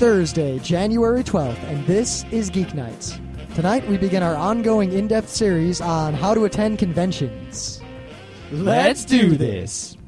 Thursday, January 12th, and this is Geek Nights. Tonight we begin our ongoing in depth series on how to attend conventions. Let's do this.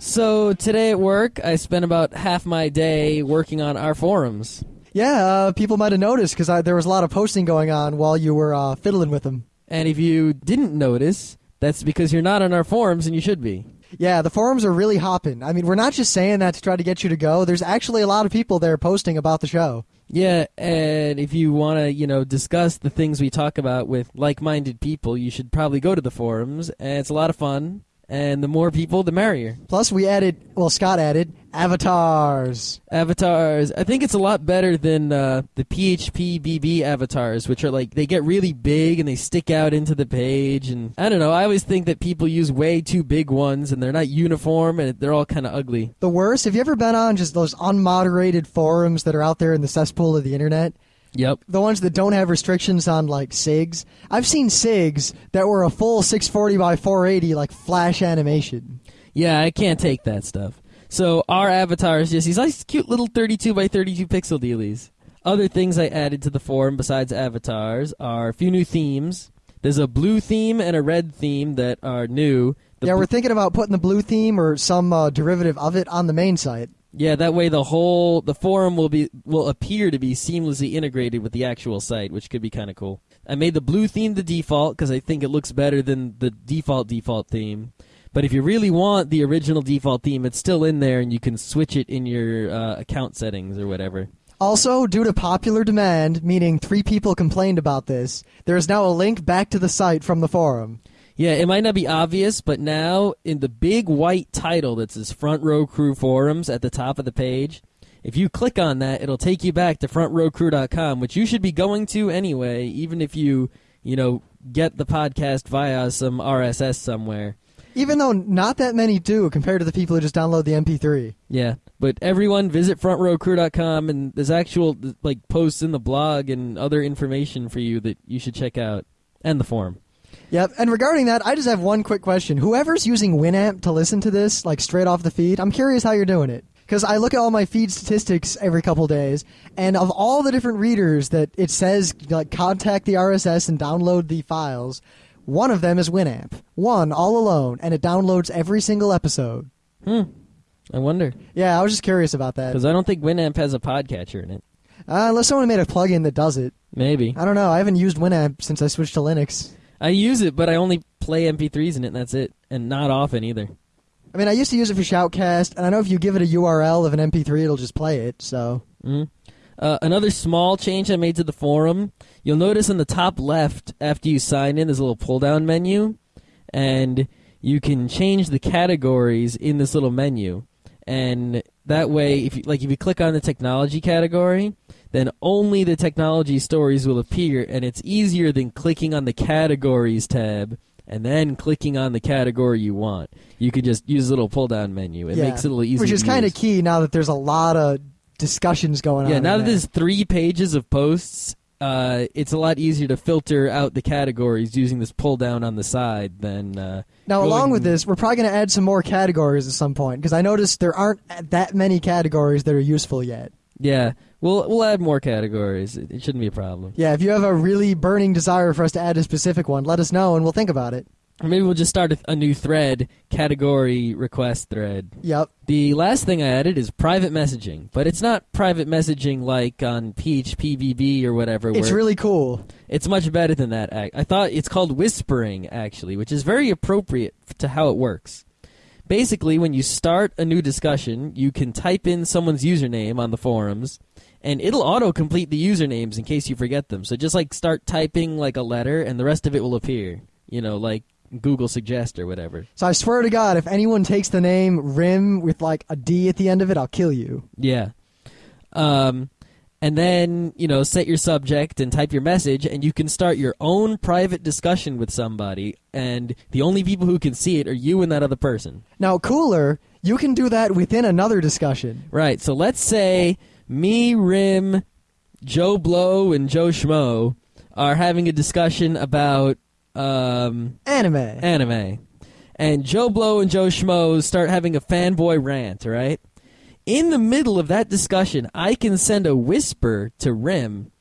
So today at work, I spent about half my day working on our forums. Yeah, uh, people might have noticed because there was a lot of posting going on while you were uh, fiddling with them. And if you didn't notice, that's because you're not on our forums and you should be. Yeah, the forums are really hopping. I mean, we're not just saying that to try to get you to go. There's actually a lot of people there posting about the show. Yeah, and if you want to, you know, discuss the things we talk about with like-minded people, you should probably go to the forums, and it's a lot of fun and the more people, the merrier. Plus, we added, well, Scott added avatars. Avatars. I think it's a lot better than uh, the PHP BB avatars, which are like they get really big and they stick out into the page. And I don't know. I always think that people use way too big ones and they're not uniform and they're all kind of ugly. The worst. Have you ever been on just those unmoderated forums that are out there in the cesspool of the internet? Yep. The ones that don't have restrictions on like SIGs. I've seen SIGs that were a full 640 by 480 like flash animation. Yeah, I can't take that stuff. So our avatar is just these nice cute little 32 by 32 pixel dealies. Other things I added to the forum besides avatars are a few new themes. There's a blue theme and a red theme that are new. The yeah, we're thinking about putting the blue theme or some uh, derivative of it on the main site. Yeah, that way the whole the forum will be will appear to be seamlessly integrated with the actual site, which could be kind of cool. I made the blue theme the default because I think it looks better than the default default theme. But if you really want the original default theme, it's still in there, and you can switch it in your uh, account settings or whatever. Also, due to popular demand, meaning three people complained about this, there is now a link back to the site from the forum. Yeah, it might not be obvious, but now in the big white title that says Front Row Crew Forums at the top of the page, if you click on that, it'll take you back to frontrowcrew.com, which you should be going to anyway, even if you, you know, get the podcast via some RSS somewhere. Even though not that many do compared to the people who just download the MP3. Yeah, but everyone visit frontrowcrew.com and there's actual like posts in the blog and other information for you that you should check out and the forum. Yep. And regarding that, I just have one quick question. Whoever's using Winamp to listen to this, like straight off the feed, I'm curious how you're doing it. Because I look at all my feed statistics every couple days, and of all the different readers that it says, like, contact the RSS and download the files, one of them is Winamp. One, all alone, and it downloads every single episode. Hmm. I wonder. Yeah, I was just curious about that. Because I don't think Winamp has a podcatcher in it. Uh, unless someone made a plugin that does it. Maybe. I don't know. I haven't used Winamp since I switched to Linux. I use it, but I only play MP3s in it, and that's it. And not often either. I mean, I used to use it for Shoutcast, and I know if you give it a URL of an MP3, it'll just play it. So. Mm-hmm. Uh, another small change I made to the forum. You'll notice in the top left, after you sign in, there's a little pull-down menu, and you can change the categories in this little menu. And that way, if you, like if you click on the technology category, then only the technology stories will appear, and it's easier than clicking on the categories tab and then clicking on the category you want. You can just use a little pull down menu. It yeah, makes it a little easier. Which is kind of key now that there's a lot of discussions going on. Yeah, now that there's three pages of posts, uh, it's a lot easier to filter out the categories using this pull down on the side than. Uh, now, along with this, we're probably going to add some more categories at some point because I noticed there aren't that many categories that are useful yet. Yeah, we'll we'll add more categories. It, it shouldn't be a problem. Yeah, if you have a really burning desire for us to add a specific one, let us know and we'll think about it. Or maybe we'll just start a, a, new thread, category request thread. Yep. The last thing I added is private messaging, but it's not private messaging like on PHPBB or whatever. It's really cool. It's much better than that. I thought it's called whispering, actually, which is very appropriate to how it works. Basically, when you start a new discussion, you can type in someone's username on the forums, and it'll auto-complete the usernames in case you forget them. So just like start typing like a letter, and the rest of it will appear. You know, like Google Suggest or whatever. So I swear to God, if anyone takes the name Rym with like a D at the end of it, I'll kill you. Yeah. Um, and then you know set your subject and type your message, and you can start your own private discussion with somebody, and the only people who can see it are you and that other person. Now, cooler, you can do that within another discussion. Right. So let's say me, Rym, Joe Blow, and Joe Schmo are having a discussion about um, anime. Anime. And Joe Blow and Joe Schmo start having a fanboy rant, right? In the middle of that discussion, I can send a whisper to Rym.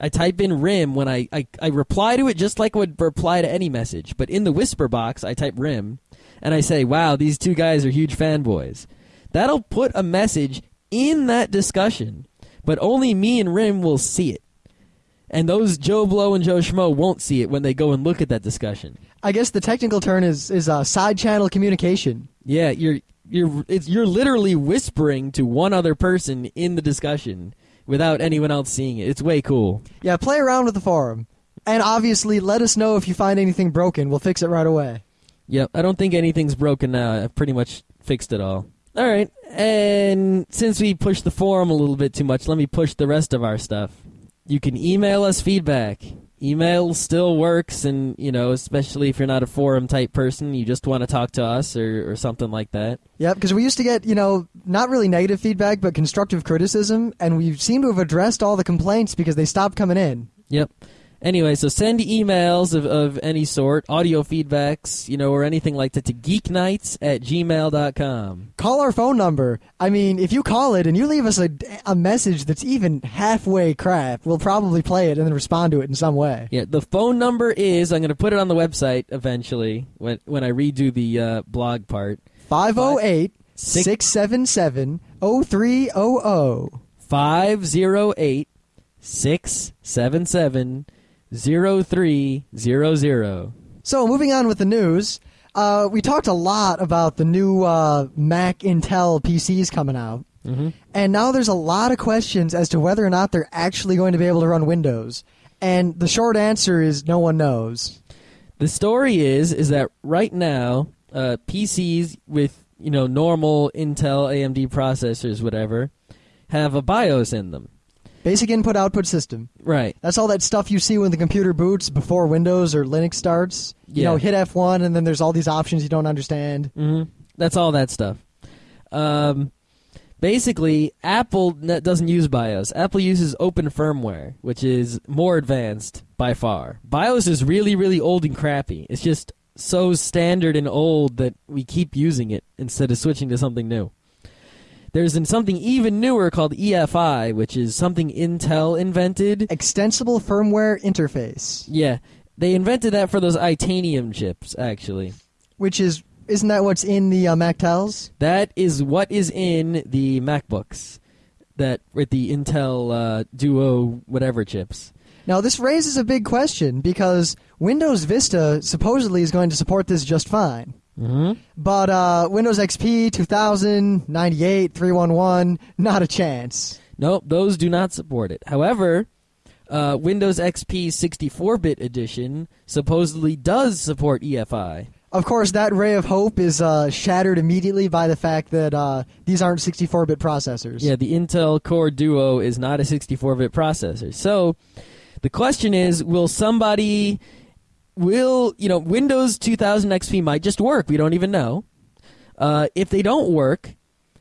I type in Rym when I, I, I reply to it just like I would reply to any message. But in the whisper box, I type Rym and I say, wow, these two guys are huge fanboys. That'll put a message in that discussion, but only me and Rym will see it. And those Joe Blow and Joe Schmo won't see it when they go and look at that discussion. I guess the technical term is is uh, side channel communication. Yeah, you're you're it's you're literally whispering to one other person in the discussion without anyone else seeing it. It's way cool. Yeah, play around with the forum, and obviously let us know if you find anything broken. We'll fix it right away. Yep, I don't think anything's broken now. I've pretty much fixed it all. All right, and since we pushed the forum a little bit too much, let me push the rest of our stuff. You can email us feedback. Email still works, and you know, especially if you're not a forum type person, you just want to talk to us or, or something like that. Yep, because we used to get, you know, not really negative feedback, but constructive criticism, and we seem to have addressed all the complaints because they stopped coming in. Yep. Anyway, so send emails of, of any sort, audio feedbacks, you know, or anything like that to geeknights at gmail.com. Call our phone number. I mean, if you call it and you leave us a, a message that's even halfway crap, we'll probably play it and then respond to it in some way. Yeah, the phone number is, I'm going to put it on the website eventually when, when I redo the uh, blog part. 508 677 0300. 508 677 0300. So, moving on with the news, uh, we talked a lot about the new uh, Mac Intel PCs coming out. Mm-hmm. And now there's a lot of questions as to whether or not they're actually going to be able to run Windows. And the short answer is no one knows. The story is is that right now, uh, PCs with you know normal Intel AMD processors, whatever, have a BIOS in them. Basic input output system. Right. That's all that stuff you see when the computer boots before Windows or Linux starts. You Yeah. know, hit F1 and then there's all these options you don't understand. hmm That's all that stuff. Um, basically, Apple doesn't use BIOS. Apple uses open firmware, which is more advanced by far. BIOS is really, really old and crappy. It's just so standard and old that we keep using it instead of switching to something new. There's in something even newer called EFI, which is something Intel invented. Extensible firmware interface, Yeah, they invented that for those Itanium chips, actually. which is isn't that what's in the uh, MacTels? That is what is in the MacBooks that with the Intel uh, Duo whatever chips. Now this raises a big question because Windows Vista supposedly is going to support this just fine. Mm-hmm. But uh, Windows XP 2000, 98, 311, not a chance. Nope, those do not support it. However, uh, Windows XP 64-bit edition supposedly does support EFI. Of course, that ray of hope is uh, shattered immediately by the fact that uh, these aren't 64-bit processors. Yeah, the Intel Core Duo is not a 64-bit processor. So the question is, will somebody will, you know, Windows 2000 XP might just work. We don't even know. Uh, if they don't work,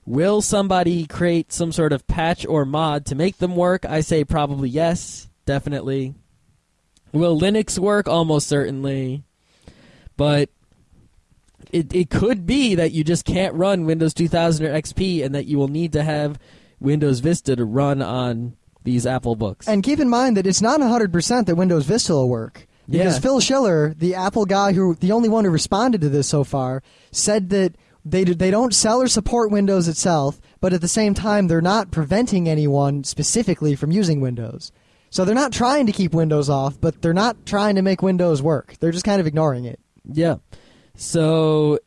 will somebody create some sort of patch or mod to make them work? I say probably yes, definitely. Will Linux work? Almost certainly. But it it could be that you just can't run Windows 2000 or XP, and that you will need to have Windows Vista to run on these Apple books. And keep in mind that it's not 100% that Windows Vista will work. Because Yeah. Phil Schiller, the Apple guy who, the only one who responded to this so far, said that they, do- they don't sell or support Windows itself, but at the same time, they're not preventing anyone specifically from using Windows. So they're not trying to keep Windows off, but they're not trying to make Windows work. They're just kind of ignoring it. yeah, so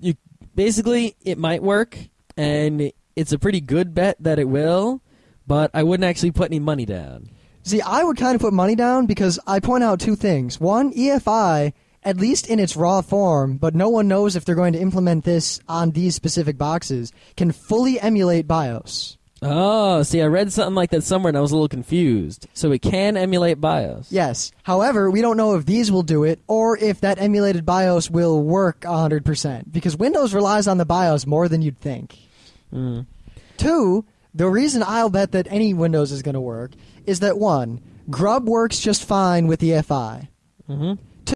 you basically it might work, and it's a pretty good bet that it will. But I wouldn't actually put any money down. See, I would kind of put money down because I point out two things. One, EFI, at least in its raw form, but no one knows if they're going to implement this on these specific boxes, can fully emulate BIOS. Oh, see, I read something like that somewhere, and I was a little confused. So it can emulate BIOS. Yes. However, we don't know if these will do it or if that emulated BIOS will work 100% because Windows relies on the BIOS more than you'd think. Mm. Two, the reason I'll bet that any Windows is going to work is that one, Grub works just fine with the EFI. hmm